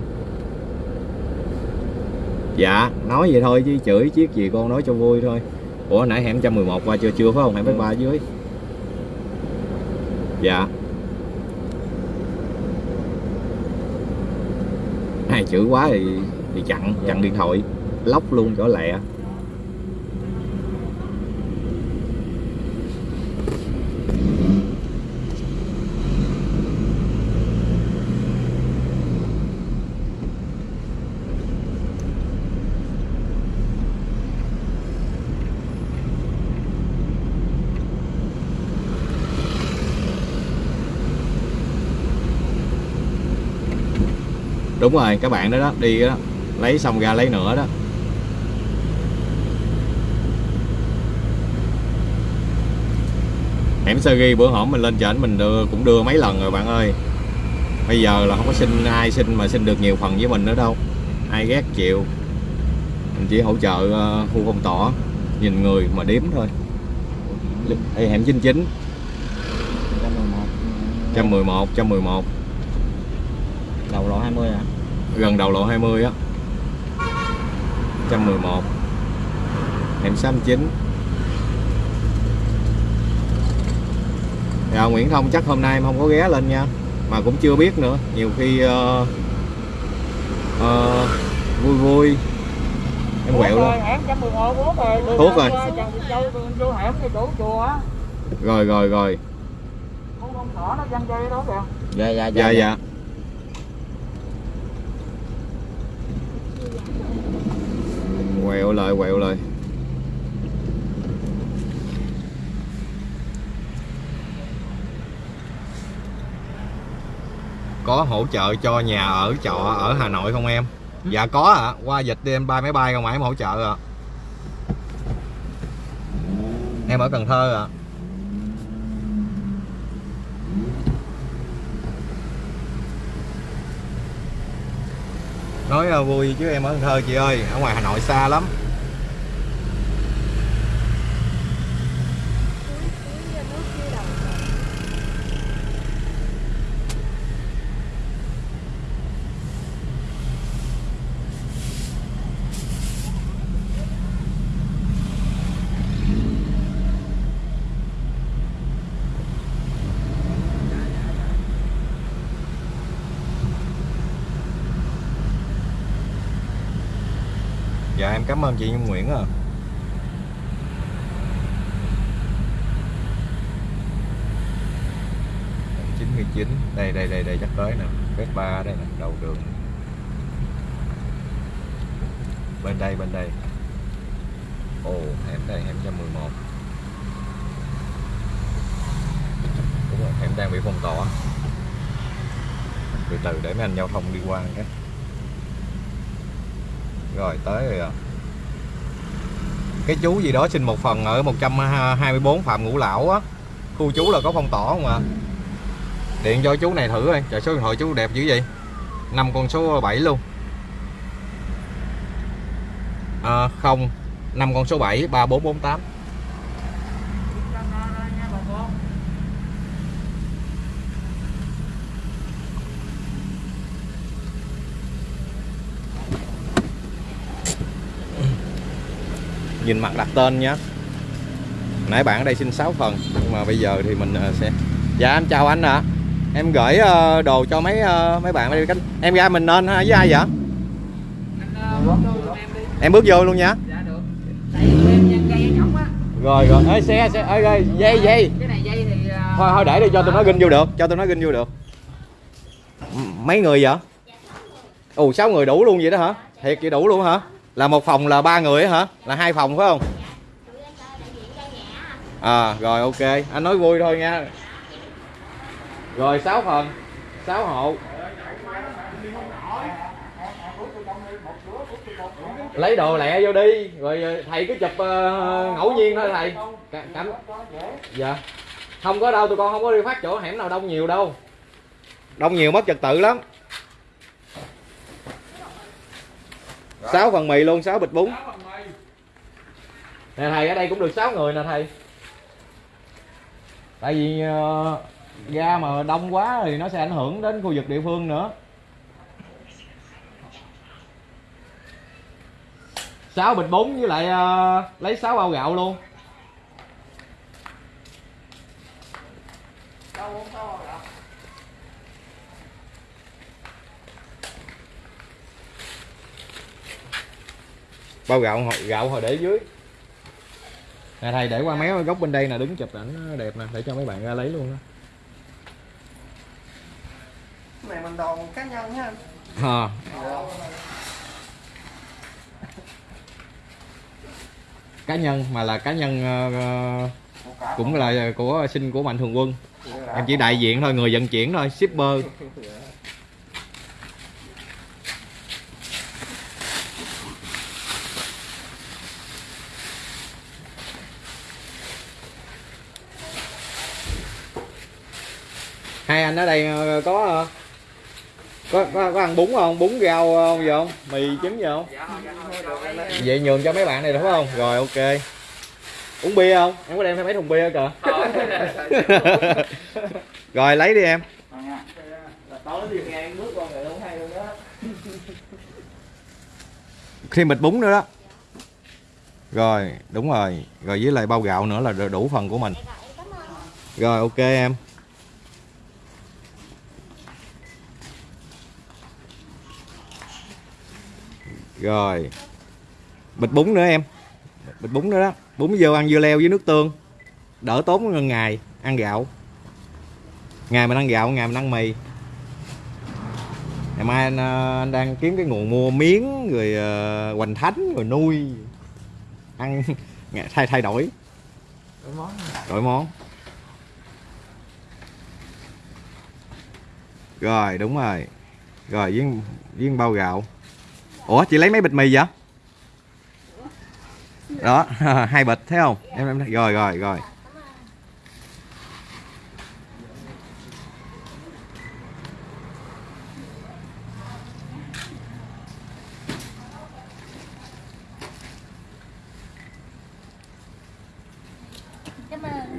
Dạ nói vậy thôi chứ chửi chiếc gì con nói cho vui thôi. Ủa nãy hẻm 111 qua chưa chưa phải không? Hẻm bách ba dưới. Dạ. Ai chửi quá thì thì chặn chặn điện thoại. Lóc luôn chỗ lẹ đúng rồi các bạn đó đó đi đó lấy xong ra lấy nữa đó. Hẻm sơ ghi bữa hổm mình lên trển mình đưa, cũng đưa mấy lần rồi bạn ơi. Bây giờ là không có xin ai xin mà xin được nhiều phần với mình nữa đâu. Ai ghét chịu. Mình chỉ hỗ trợ uh, khu phong tỏa nhìn người mà đếm thôi. Ê, hẻm 99 111 111 đầu lộ 20 hả gần đầu lộ 20 á. 111 hẻm 69 Dạ Nguyễn Thông chắc hôm nay em không có ghé lên nha Mà cũng chưa biết nữa. Nhiều khi ờ, ờ, vui vui. Em quẹo luôn. hẻm 111 Út rồi. Đường Thuốc rồi. Rồi rồi. Rồi đó kìa. Dạ dạ Dạ. dạ Quẹo lại quẹo lại Có hỗ trợ cho nhà ở trọ ở Hà Nội không em? Dạ có ạ, à. qua dịch đi em bay máy bay không mà em hỗ trợ ạ. À. Em ở Cần Thơ ạ. À. nói vui chứ em ở Cần Thơ chị ơi ở ngoài Hà Nội xa lắm dạ em cảm ơn chị Nhung Nguyễn à chín chín, đây đây đây đây, chắc tới nè. Phép ba đây nè, đầu đường. Bên đây bên đây. Ồ, hẻm đây hẻm 111 đúng rồi, hẻm đang bị phong tỏa. Từ từ để mấy anh giao thông đi qua cái. Rồi, tới rồi à cái chú gì đó xin một phần ở 124 Phạm Ngũ Lão á. Khu chú là có phong tỏ không ạ? À điện cho chú này thử coi trời số điện thoại chú đẹp dữ vậy. Năm con số 7 luôn. À, không năm con số 7 3448 nhìn mặt đặt tên nhé nãy bạn ở đây xin 6 phần nhưng mà bây giờ thì mình ờ, sẽ dạ em chào anh ạ. À. em gửi ờ, đồ cho mấy ờ, mấy bạn ở đây cánh em ra mình nên với ai vậy? Em bước vô luôn nha. Rồi rồi. Ê xe xe ê, ê dây dây. Cái này dây thì thôi thôi để đi cho tụi nó ginh vô được cho tụi nó ginh vô được. Mấy người vậy? Ồ sáu người đủ luôn vậy đó hả? Thiệt vậy đủ luôn hả là một phòng là ba người hả? Là hai phòng phải không? À rồi ok. Anh nói vui thôi nha. Rồi 6 phần. Sáu hộ. Lấy đồ lẹ vô đi. Rồi ờ, thầy cứ chụp uh, ngẫu nhiên thôi thầy. Cảm dạ. Không có đâu tụi con không có đi phát chỗ hẻm nào đông nhiều đâu. Đông nhiều mất trật tự lắm. Sáu phần mì luôn sáu bịch bún. Nè thầy ở đây cũng được 6 người nè thầy. Tại vì ga mà đông quá thì nó sẽ ảnh hưởng đến khu vực địa phương nữa. Sáu bịch bún với lại ờ, lấy 6 bao gạo luôn. Bao gạo hồi- gạo hồi để dưới. Nè thầy để qua méo góc bên đây nè đứng chụp ảnh đẹp nè để cho mấy bạn ra lấy luôn đó. Cái này mình đồ cá nhân ha à. cá nhân mà là cá nhân ờ, ờ, cũng là của sinh của mạnh thường quân. Em chỉ đại diện thôi người vận chuyển thôi shipper hai anh ở đây ờ, có ờ, có có, có ăn bún không? Bún rau không gì không mì trứng gì không vậy nhường cho mấy bạn này được không? Rồi ok. Uống bia không? Em có đem thêm mấy thùng bia kìa. Rồi lấy đi em. Thêm bịch bún nữa đó. Rồi đúng rồi. Rồi với lại bao gạo nữa là đủ phần của mình. Rồi ok em. Rồi. Bịch bún nữa em. Bịch bún nữa đó. Bún vô ăn dưa leo với nước tương. Đỡ tốn hơn ngày ăn gạo. Ngày mình ăn gạo ngày mình ăn mì. Ngày mai anh, ờ, anh đang kiếm cái nguồn mua miếng rồi ờ, hoành thánh rồi nuôi. Ăn thay thay đổi. Đổi món. Rồi đúng rồi. Rồi với với bao gạo ủa, chị lấy mấy bịch mì vậy? Đó, hai bịch, thấy không? Em em rồi rồi rồi.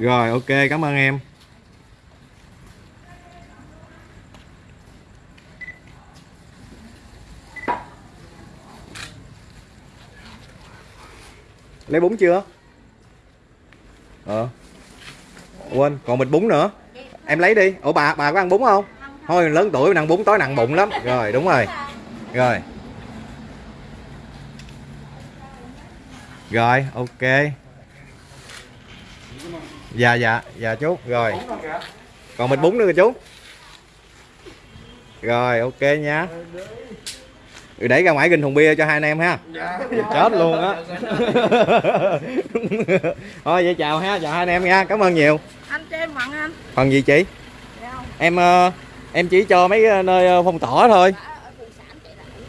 Rồi, ok, cảm ơn em. Lấy bún chưa? Ờ. Quên, còn bịch bún nữa. Em lấy đi. Ủa, bà bà có ăn bún không? Thôi, lớn tuổi ăn bún tối nặng bụng lắm. Rồi, đúng rồi. Rồi. Rồi, ok. Dạ dạ dạ chú. Rồi. Còn bịch bún nữa rồi chú. Rồi, ok nha rồi để ra ngoài ginh thùng bia cho hai anh em ha. Chết luôn á. Thôi vậy chào ha chào hai anh em nha cảm ơn nhiều. Anh cho em mặn anh. phần gì chị? Dạ không? em ờ, em chỉ cho mấy ờ, nơi ờ, phong tỏa thôi.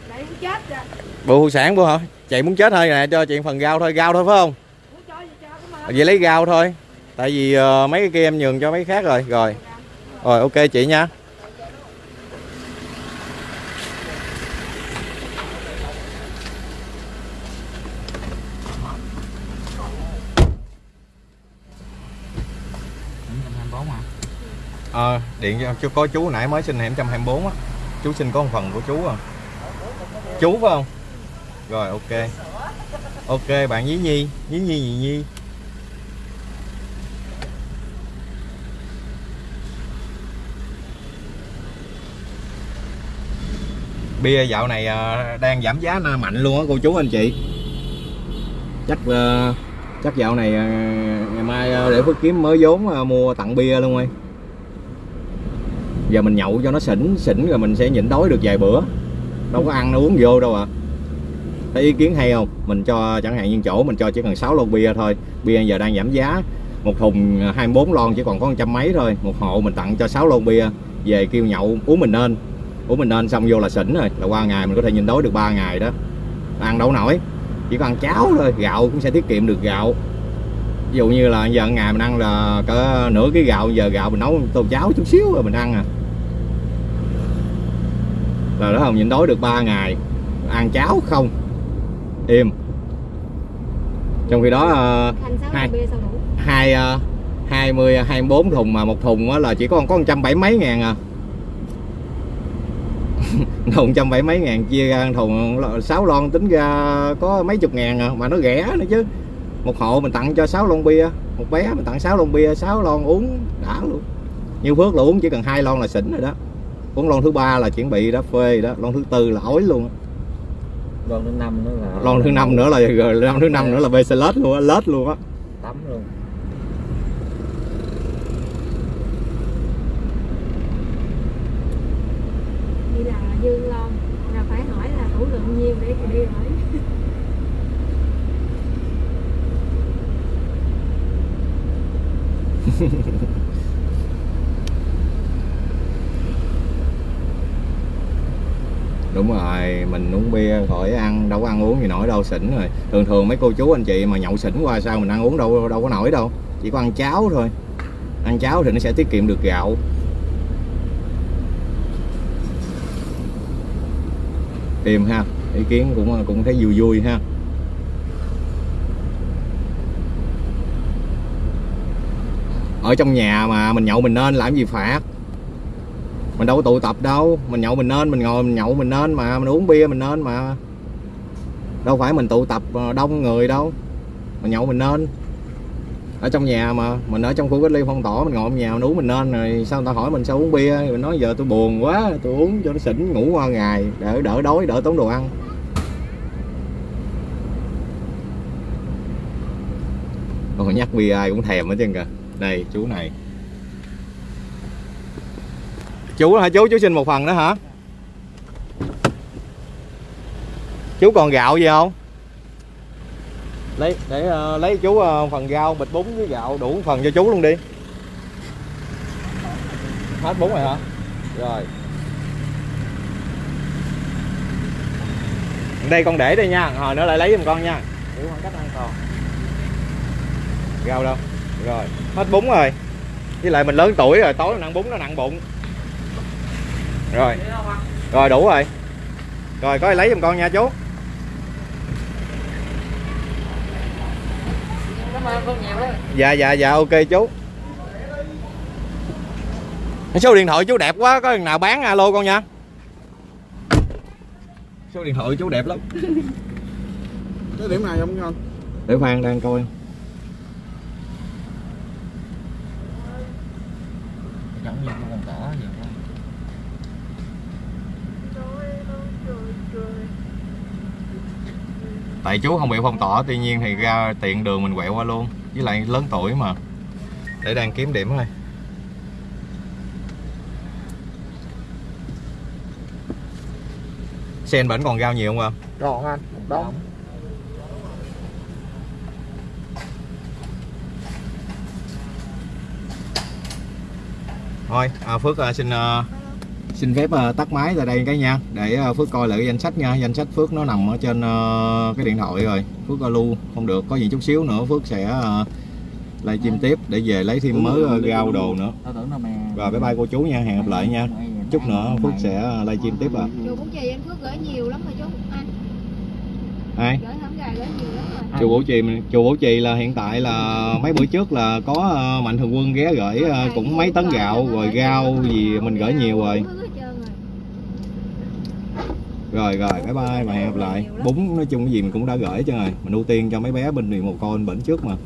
Để muốn chết rồi. bù phụ sản bù hả? Chị muốn chết thôi nè cho chị phần rau thôi rau thôi phải không? Muốn cho gì cho cảm ơn. vậy lấy rau thôi. Tại vì mấy cái kia em nhường cho mấy khác rồi rồi. Rồi ok chị nha ờ điện cho có chú, nãy mới xin hẻm 124 á. Chú xin có một phần của chú à chú phải không? Rồi, ok. Ok, bạn nhí nhi. Nhí nhi gì nhi. Bia dạo này ờ, đang giảm giá mạnh luôn á, cô chú anh chị. Chắc ờ, chắc dạo này ờ, ngày mai để phước kiếm mới vốn mua tặng bia luôn ơi giờ mình nhậu cho nó xỉn xỉn rồi mình sẽ nhịn đói được vài bữa. Đâu có ăn, đâu uống vô đâu à thấy ý kiến hay không? Mình cho, chẳng hạn như chỗ mình cho chỉ cần 6 lon bia thôi. Bia giờ đang giảm giá. Một thùng à, 24 lon chỉ còn có một trăm mấy thôi. Một hộ mình tặng cho 6 lon bia. Về kêu nhậu, uống mình nên. Uống mình nên xong vô là xỉn rồi. Là qua ngày mình có thể nhìn đói được 3 ngày đó. Ăn đâu nổi. Chỉ còn ăn cháo thôi. Gạo cũng sẽ tiết kiệm được gạo. Ví dụ như là giờ ngày mình ăn là cỡ nửa cái gạo, giờ gạo mình nấu tô cháo chút xíu rồi mình ăn à là đó không nhịn đói được 3 ngày. Ăn cháo không? Im. Trong khi đó ờ, Hai. hai ờ, hai mươi hai bốn thùng mà một thùng là chỉ có có một trăm bảy mấy ngàn à. Thùng trăm bảy mấy ngàn chia ra thùng sáu lon tính ra có mấy chục ngàn à mà nó rẻ nữa chứ. Một hộ mình tặng cho 6 lon bia một bé mình tặng 6 lon bia 6 lon uống đã luôn. Như phước là uống chỉ cần hai lon là xỉn rồi đó uống lon thứ ba là chuẩn bị đã phê đó. Lon thứ tư là ối luôn á. lon thứ năm nữa là lon thứ năm nữa là rồi lon thứ năm nữa là bê lết luôn á lết luôn á. Tắm luôn. Vậy là dương lon là phải hỏi là tủ lượng nhiêu để đi hỏi đúng rồi mình uống bia, khỏi ăn, đâu có ăn uống gì nổi, đâu xỉn rồi. Thường thường mấy cô chú anh chị mà nhậu xỉn qua sao mình ăn uống đâu đâu có nổi đâu. Chỉ có ăn cháo thôi. Ăn cháo thì nó sẽ tiết kiệm được gạo. Tìm ha, ý kiến cũng cũng thấy vui vui ha. Ở trong nhà mà mình nhậu mình nên làm gì phạt? Mình đâu có tụ tập đâu. Mình nhậu mình nên, mình ngồi mình nhậu mình nên mà. Mình uống bia mình nên mà. Đâu phải mình tụ tập ờ, đông người đâu. Mình nhậu mình nên. Ở trong nhà mà. Mình ở trong khu cách ly phong tỏa, mình ngồi trong nhà mình uống mình nên rồi sao người ta hỏi mình sao uống bia? Mình nói giờ tôi buồn quá, tôi uống cho nó xỉn, ngủ qua ngày, đỡ đỡ đói, đỡ tốn đồ ăn. Còn nhắc bia ai cũng thèm hết trơn kìa. Đây, chú này chú hả? Chú chú xin một phần đó hả? Chú còn gạo gì không? Lấy để uh, lấy chú uh, phần rau bịch bún với gạo đủ phần cho chú luôn đi. Hết bún rồi hả? Rồi. Đây con để đây nha. Hồi nữa lại lấy giùm con nha. Giữ khoảng cách an toàn rau đâu? Rồi. Hết bún rồi. Với lại mình lớn tuổi rồi tối mình ăn bún nó nặng bụng rồi. Rồi đủ rồi. Rồi có ai lấy giùm con nha chú. Dạ dạ dạ ok chú. Số điện thoại chú đẹp quá có thằng nào bán alo con nha. Số điện thoại chú đẹp lắm. Cái điểm này không ngon. để phan đang coi giống như con cỏ vậy thôi tại chú không bị phong tỏa tuy nhiên thì ra tiện đường mình quẹo qua luôn. Với lại lớn tuổi mà. Để đang kiếm điểm thôi sen bển còn rau nhiều không ạ? Còn anh, đống. thôi à, phước à, xin à, xin phép à, tắt máy tại đây cái nha. Để à, phước coi lại cái danh sách nha. Danh sách phước nó nằm ở trên à, cái điện thoại rồi. Phước à, lưu không được. Có gì chút xíu nữa phước sẽ à, livestream tiếp để về lấy thêm mớ à, rau đồ nữa. rồi bye bye cô chú nha. Hẹn gặp lại nha. Chút nữa phước sẽ à, livestream tiếp à Chú cũng chị anh Phước gửi nhiều lắm rồi chú. Anh. Ai? Chùa Bổ Trì mình- chùa Bổ Trì là hiện tại là mấy bữa trước là có mạnh thường quân ghé gửi cũng mấy tấn gạo rồi rau gì mình gửi nhiều rồi rồi rồi, bye bye và hẹn gặp lại. Bún nói chung cái gì mình cũng đã gửi cho rồi. Mình ưu tiên cho mấy bé bên miền một con bệnh trước mà.